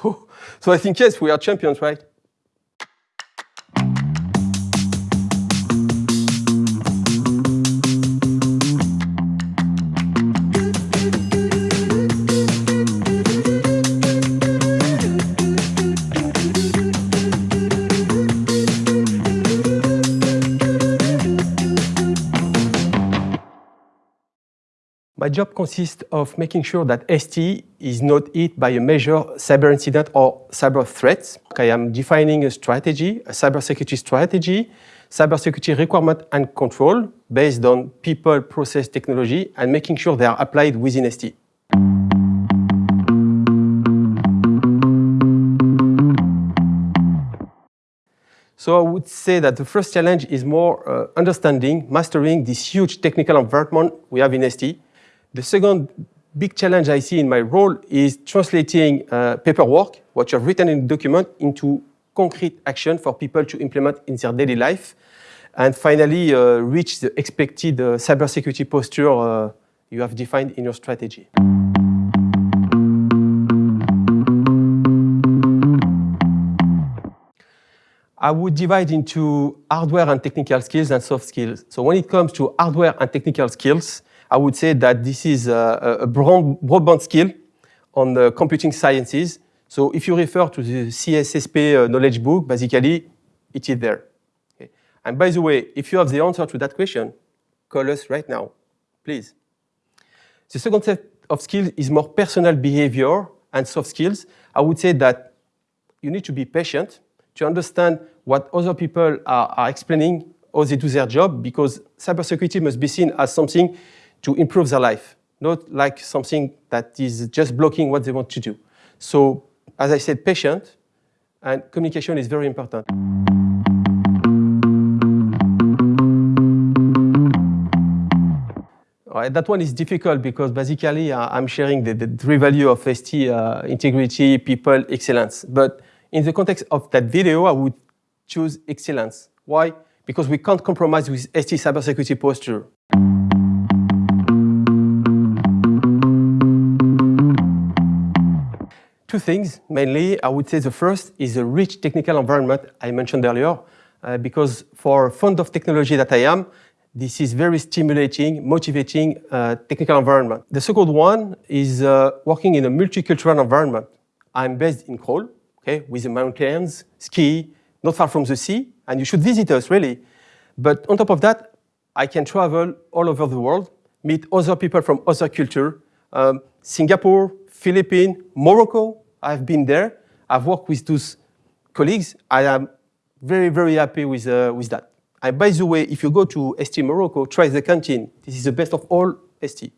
So, so I think, yes, we are champions, right? My job consists of making sure that ST is not hit by a major cyber incident or cyber threats. I am defining a strategy, a cybersecurity strategy, cybersecurity requirement and control based on people, process, technology, and making sure they are applied within ST. So I would say that the first challenge is more uh, understanding, mastering this huge technical environment we have in ST, the second big challenge I see in my role is translating uh, paperwork, what you have written in the document, into concrete action for people to implement in their daily life. And finally, uh, reach the expected uh, cybersecurity posture uh, you have defined in your strategy. I would divide into hardware and technical skills and soft skills. So when it comes to hardware and technical skills, I would say that this is a, a broadband skill on the computing sciences. So if you refer to the CSSP uh, knowledge book, basically, it is there. Okay. And by the way, if you have the answer to that question, call us right now, please. The second set of skills is more personal behavior and soft skills. I would say that you need to be patient to understand what other people are, are explaining, how they do their job, because cybersecurity must be seen as something to improve their life, not like something that is just blocking what they want to do. So, as I said, patient and communication is very important. Right, that one is difficult because basically uh, I'm sharing the, the three value of ST, uh, integrity, people, excellence. But in the context of that video, I would choose excellence. Why? Because we can't compromise with ST cybersecurity posture. Two things, mainly, I would say the first is a rich technical environment I mentioned earlier, uh, because for fond of technology that I am, this is very stimulating, motivating uh, technical environment. The second one is uh, working in a multicultural environment. I'm based in Crolles, okay, with the mountains, ski, not far from the sea, and you should visit us, really. But on top of that, I can travel all over the world, meet other people from other culture, um, Singapore, Philippines, Morocco, I've been there. I've worked with those colleagues. I am very, very happy with, uh, with that. And by the way, if you go to ST Morocco, try the canteen. This is the best of all ST.